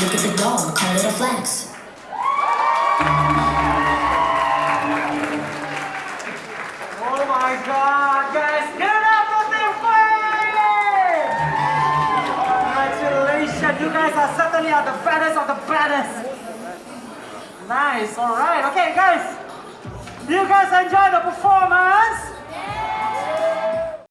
Look at the dog, call it a flex. Oh my god, guys, get the! Congratulations, you guys are certainly are the fattest of the fattest. Nice, alright, okay guys. You guys enjoy the performance.